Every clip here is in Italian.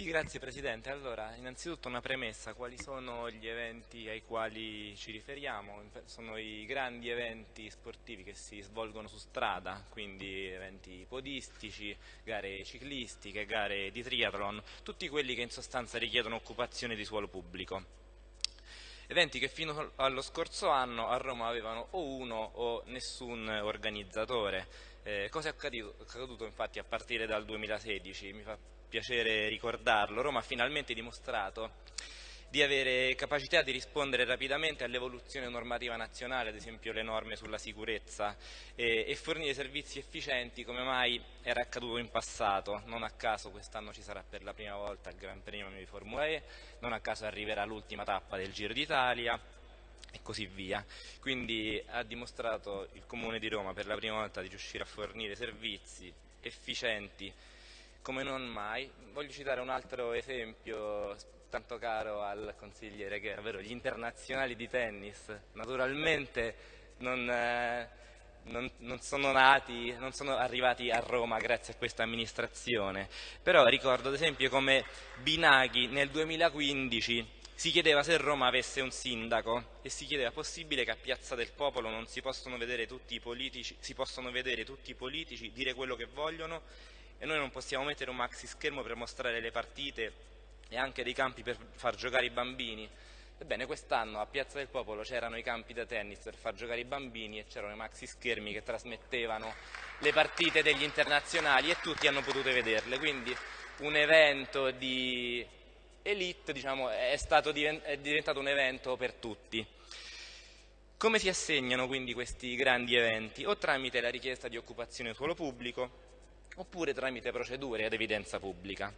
Sì, grazie Presidente. Allora, innanzitutto una premessa, quali sono gli eventi ai quali ci riferiamo? Sono i grandi eventi sportivi che si svolgono su strada, quindi eventi podistici, gare ciclistiche, gare di triathlon, tutti quelli che in sostanza richiedono occupazione di suolo pubblico. Eventi che fino allo scorso anno a Roma avevano o uno o nessun organizzatore. Eh, cosa è accaduto, accaduto infatti a partire dal 2016? Mi fa piacere ricordarlo, Roma ha finalmente dimostrato di avere capacità di rispondere rapidamente all'evoluzione normativa nazionale, ad esempio le norme sulla sicurezza, e, e, fornire servizi efficienti come mai era accaduto in passato. Non a caso quest'anno ci sarà per la prima volta il Gran Premio di Formula E, non a caso arriverà l'ultima tappa del Giro d'Italia e così via. Quindi ha dimostrato il Comune di Roma per la prima volta di riuscire a fornire servizi efficienti come non mai. Voglio citare un altro esempio tanto caro al consigliere che ovvero gli internazionali di tennis. Naturalmente non, eh, non, non, sono nati, non sono arrivati a Roma grazie a questa amministrazione, però ricordo ad esempio come Binaghi nel 2015 si chiedeva se Roma avesse un sindaco e si chiedeva possibile che a Piazza del Popolo non si possono vedere tutti i politici, si possono vedere tutti i politici dire quello che vogliono e noi non possiamo mettere un maxi schermo per mostrare le partite e anche dei campi per far giocare i bambini. Ebbene, quest'anno a Piazza del Popolo c'erano i campi da tennis per far giocare i bambini e c'erano i maxi schermi che trasmettevano le partite degli internazionali e tutti hanno potuto vederle. Quindi un evento di elite diciamo, è, è diventato un evento per tutti. Come si assegnano quindi questi grandi eventi? O tramite la richiesta di occupazione suolo pubblico, oppure tramite procedure ad evidenza pubblica.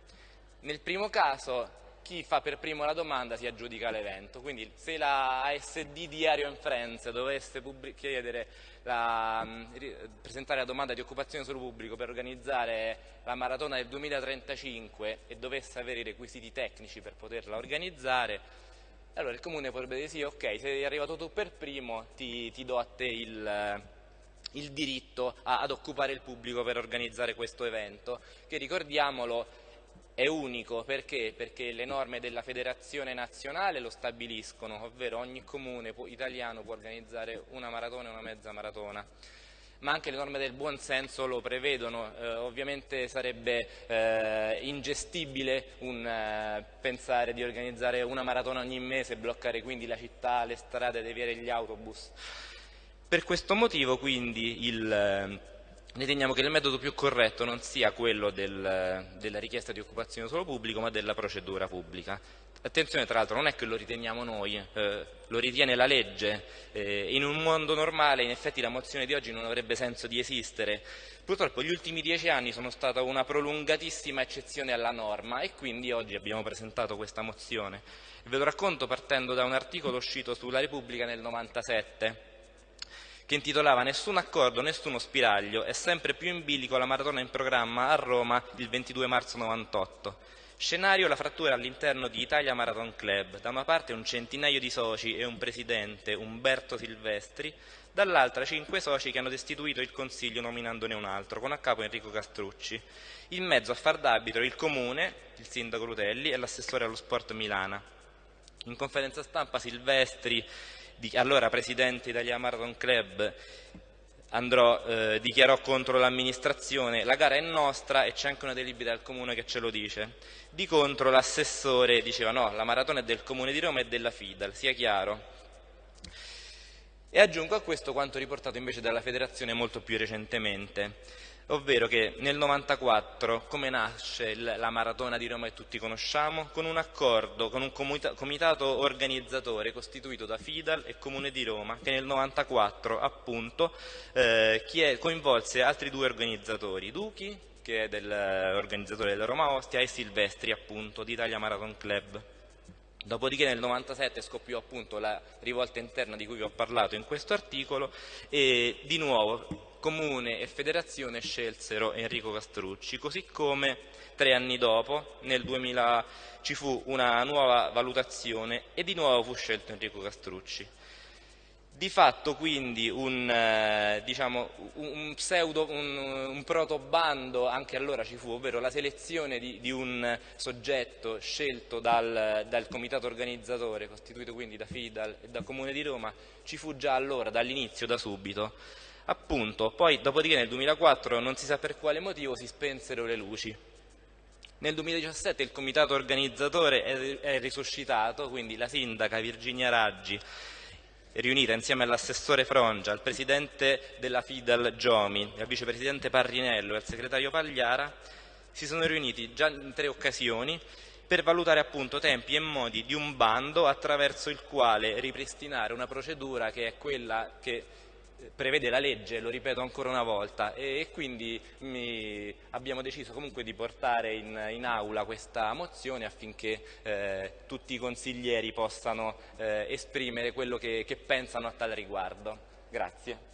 Nel primo caso chi fa per primo la domanda si aggiudica l'evento, quindi se la ASD Diario in Friends dovesse la, presentare la domanda di occupazione sul pubblico per organizzare la maratona del 2035 e dovesse avere i requisiti tecnici per poterla organizzare, allora il comune potrebbe dire sì, ok, se sei arrivato tu per primo ti, ti do a te il il diritto a, ad occupare il pubblico per organizzare questo evento, che ricordiamolo è unico perché? perché le norme della federazione nazionale lo stabiliscono, ovvero ogni comune italiano può organizzare una maratona e una mezza maratona ma anche le norme del buon senso lo prevedono, eh, ovviamente sarebbe eh, ingestibile un, eh, pensare di organizzare una maratona ogni mese bloccare quindi la città, le strade, deviare gli autobus. Per questo motivo quindi il, eh, riteniamo che il metodo più corretto non sia quello del, della richiesta di occupazione solo pubblico ma della procedura pubblica. Attenzione tra l'altro non è che lo riteniamo noi, eh, lo ritiene la legge, eh, in un mondo normale in effetti la mozione di oggi non avrebbe senso di esistere, purtroppo gli ultimi dieci anni sono stata una prolungatissima eccezione alla norma e quindi oggi abbiamo presentato questa mozione. Ve lo racconto partendo da un articolo uscito sulla Repubblica nel 97 che intitolava Nessun accordo, nessuno spiraglio, è sempre più in bilico la maratona in programma a Roma il 22 marzo 98. Scenario la frattura all'interno di Italia Marathon Club, da una parte un centinaio di soci e un presidente, Umberto Silvestri, dall'altra cinque soci che hanno destituito il Consiglio nominandone un altro, con a capo Enrico Castrucci. In mezzo a far d'arbitro il Comune, il sindaco Rutelli e l'assessore allo sport Milana. In conferenza stampa Silvestri allora presidente Italia Marathon Club, andrò, eh, dichiarò contro l'amministrazione, la gara è nostra e c'è anche una delibera del comune che ce lo dice. Di contro l'assessore diceva no, la maratona è del comune di Roma e della FIDAL, sia chiaro. E aggiungo a questo quanto riportato invece dalla federazione molto più recentemente ovvero che nel 94 come nasce la maratona di Roma che tutti conosciamo? Con un accordo, con un comitato organizzatore costituito da Fidal e Comune di Roma che nel 94 appunto eh, coinvolse altri due organizzatori, Duchi che è l'organizzatore della Roma Ostia e Silvestri appunto di Italia Marathon Club. Dopodiché nel 97 scoppiò appunto la rivolta interna di cui vi ho parlato in questo articolo e di nuovo Comune e Federazione scelsero Enrico Castrucci, così come tre anni dopo, nel 2000, ci fu una nuova valutazione e di nuovo fu scelto Enrico Castrucci. Di fatto quindi un, eh, diciamo, un pseudo, un, un protobando anche allora ci fu, ovvero la selezione di, di un soggetto scelto dal, dal, comitato organizzatore, costituito quindi da FIDAL e dal Comune di Roma, ci fu già allora, dall'inizio, da subito. Appunto, poi dopodiché nel 2004 non si sa per quale motivo si spensero le luci. Nel 2017 il comitato organizzatore è, è risuscitato, quindi la sindaca Virginia Raggi riunita insieme all'assessore Frongia, al presidente della FIDAL Giomi, al vicepresidente Parrinello e al segretario Pagliara, si sono riuniti già in tre occasioni per valutare appunto tempi e modi di un bando attraverso il quale ripristinare una procedura che è quella che prevede la legge, lo ripeto ancora una volta, e, quindi mi, abbiamo deciso comunque di portare in, in aula questa mozione affinché eh, tutti i consiglieri possano eh, esprimere quello che, che pensano a tal riguardo. Grazie.